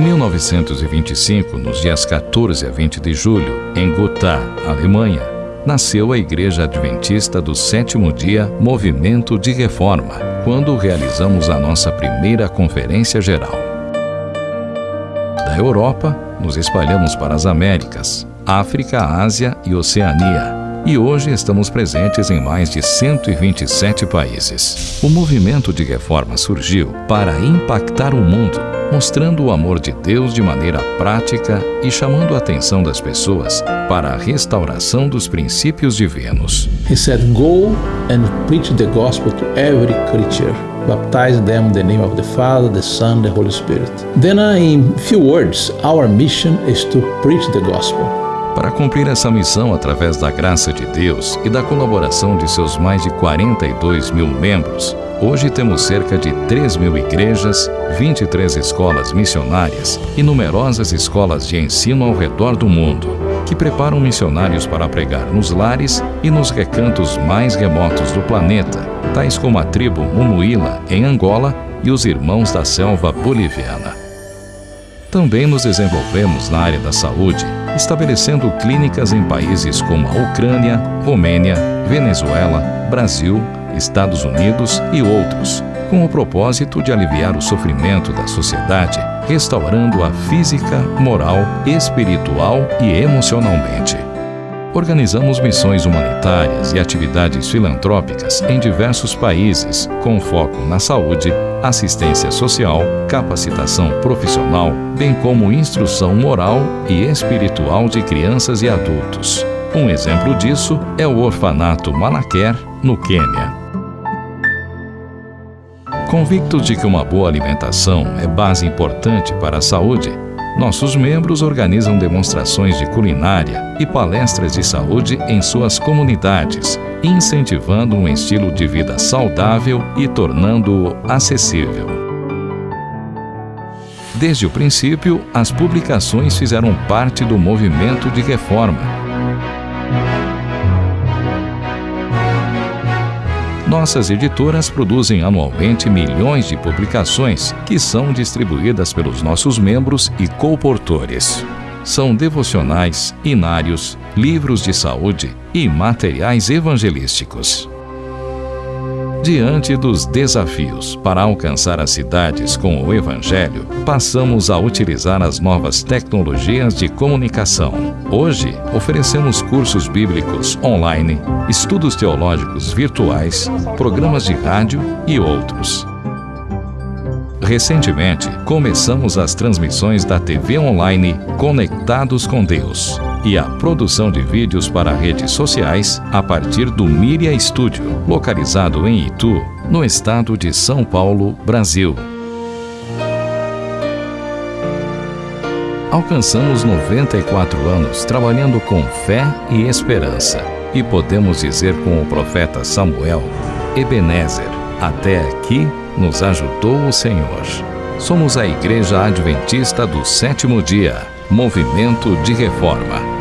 1925, nos dias 14 a 20 de julho, em Gotha, Alemanha, nasceu a Igreja Adventista do Sétimo Dia Movimento de Reforma, quando realizamos a nossa primeira conferência geral. Da Europa, nos espalhamos para as Américas, África, Ásia e Oceania e hoje estamos presentes em mais de 127 países. O movimento de reforma surgiu para impactar o mundo, mostrando o amor de Deus de maneira prática e chamando a atenção das pessoas para a restauração dos princípios divinos. He said, "Go and preach the gospel to every creature." baptize them in the name of the Father, the Son, the Holy Spirit. Then, uh, in few words, our mission is to preach the gospel. Para cumprir essa missão através da graça de Deus e da colaboração de seus mais de 42 mil membros, hoje temos cerca de 3 mil igrejas, 23 escolas missionárias e numerosas escolas de ensino ao redor do mundo, que preparam missionários para pregar nos lares e nos recantos mais remotos do planeta, tais como a tribo Mumuíla, em Angola, e os Irmãos da Selva Boliviana. Também nos desenvolvemos na área da saúde, estabelecendo clínicas em países como a Ucrânia, Romênia, Venezuela, Brasil, Estados Unidos e outros, com o propósito de aliviar o sofrimento da sociedade, restaurando a física, moral, espiritual e emocionalmente. Organizamos missões humanitárias e atividades filantrópicas em diversos países, com foco na saúde, assistência social, capacitação profissional, bem como instrução moral e espiritual de crianças e adultos. Um exemplo disso é o orfanato Malaquer, no Quênia. Convictos de que uma boa alimentação é base importante para a saúde, nossos membros organizam demonstrações de culinária e palestras de saúde em suas comunidades, incentivando um estilo de vida saudável e tornando-o acessível. Desde o princípio, as publicações fizeram parte do movimento de reforma Nossas editoras produzem anualmente milhões de publicações que são distribuídas pelos nossos membros e colportores. São devocionais, inários, livros de saúde e materiais evangelísticos. Diante dos desafios para alcançar as cidades com o Evangelho, passamos a utilizar as novas tecnologias de comunicação. Hoje, oferecemos cursos bíblicos online, estudos teológicos virtuais, programas de rádio e outros. Recentemente, começamos as transmissões da TV online Conectados com Deus e a produção de vídeos para redes sociais a partir do Miria Studio, localizado em Itu, no estado de São Paulo, Brasil. Alcançamos 94 anos trabalhando com fé e esperança. E podemos dizer com o profeta Samuel, Ebenezer, até aqui nos ajudou o Senhor. Somos a Igreja Adventista do Sétimo Dia, Movimento de Reforma.